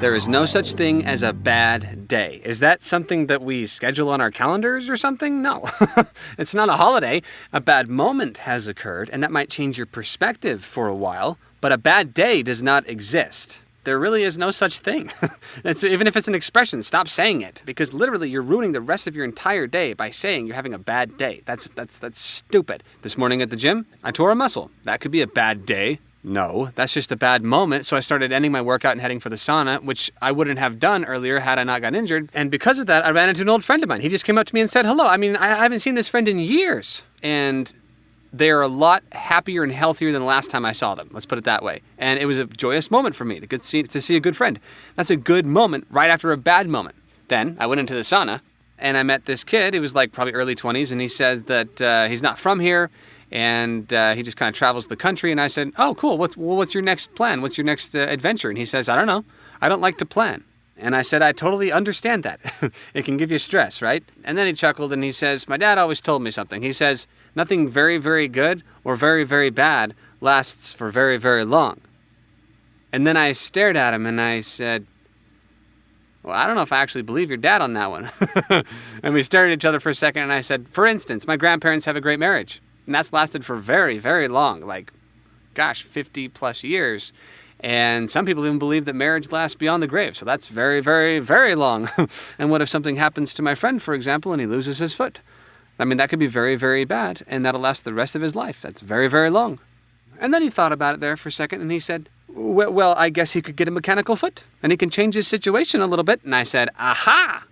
There is no such thing as a bad day. Is that something that we schedule on our calendars or something? No. it's not a holiday. A bad moment has occurred, and that might change your perspective for a while, but a bad day does not exist. There really is no such thing. even if it's an expression, stop saying it because literally you're ruining the rest of your entire day by saying you're having a bad day. That's that's that's stupid. This morning at the gym, I tore a muscle. That could be a bad day. No, that's just a bad moment. So I started ending my workout and heading for the sauna, which I wouldn't have done earlier had I not gotten injured. And because of that, I ran into an old friend of mine. He just came up to me and said hello. I mean, I haven't seen this friend in years. And they are a lot happier and healthier than the last time I saw them. Let's put it that way. And it was a joyous moment for me to, see, to see a good friend. That's a good moment right after a bad moment. Then I went into the sauna and I met this kid. He was like probably early 20s, and he says that uh, he's not from here and uh, he just kind of travels the country. And I said, "Oh, cool. What's well, what's your next plan? What's your next uh, adventure?" And he says, "I don't know. I don't like to plan." And I said, "I totally understand that. it can give you stress, right?" And then he chuckled and he says, "My dad always told me something. He says nothing very very good or very very bad lasts for very very long." And then I stared at him and I said, well, I don't know if I actually believe your dad on that one. and we stared at each other for a second, and I said, For instance, my grandparents have a great marriage. And that's lasted for very, very long, like, gosh, 50 plus years. And some people even believe that marriage lasts beyond the grave. So that's very, very, very long. and what if something happens to my friend, for example, and he loses his foot? I mean, that could be very, very bad, and that'll last the rest of his life. That's very, very long. And then he thought about it there for a second, and he said, Well, I guess he could get a mechanical foot, and he can change his situation a little bit. And I said, Aha!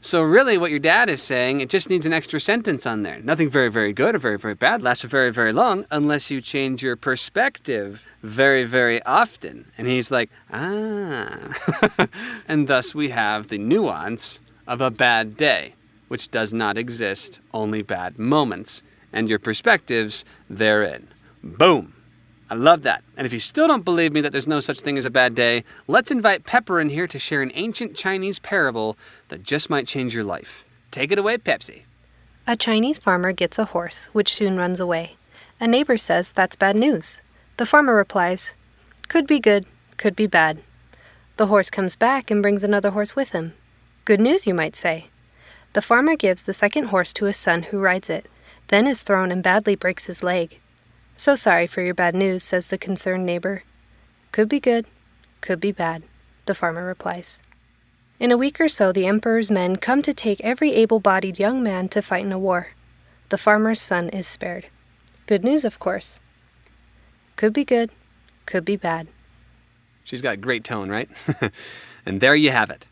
So really what your dad is saying, it just needs an extra sentence on there. Nothing very, very good or very, very bad lasts for very, very long unless you change your perspective very, very often. And he's like, ah. and thus we have the nuance of a bad day, which does not exist, only bad moments, and your perspectives therein. Boom. I love that. And if you still don't believe me that there's no such thing as a bad day, let's invite Pepper in here to share an ancient Chinese parable that just might change your life. Take it away, Pepsi. A Chinese farmer gets a horse, which soon runs away. A neighbor says that's bad news. The farmer replies, Could be good, could be bad. The horse comes back and brings another horse with him. Good news, you might say. The farmer gives the second horse to his son, who rides it, then is thrown and badly breaks his leg. So sorry for your bad news, says the concerned neighbor. Could be good, could be bad, the farmer replies. In a week or so, the emperor's men come to take every able bodied young man to fight in a war. The farmer's son is spared. Good news, of course. Could be good, could be bad. She's got great tone, right? and there you have it.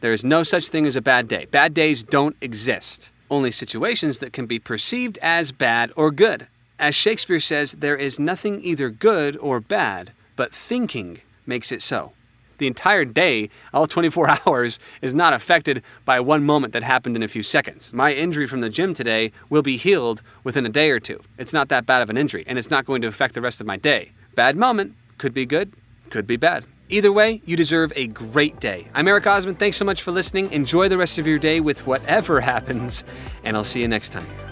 There is no such thing as a bad day. Bad days don't exist, only situations that can be perceived as bad or good. As Shakespeare says, there is nothing either good or bad, but thinking makes it so. The entire day, all 24 hours, is not affected by one moment that happened in a few seconds. My injury from the gym today will be healed within a day or two. It's not that bad of an injury, and it's not going to affect the rest of my day. Bad moment, could be good, could be bad. Either way, you deserve a great day. I'm Eric Osmond. Thanks so much for listening. Enjoy the rest of your day with whatever happens, and I'll see you next time.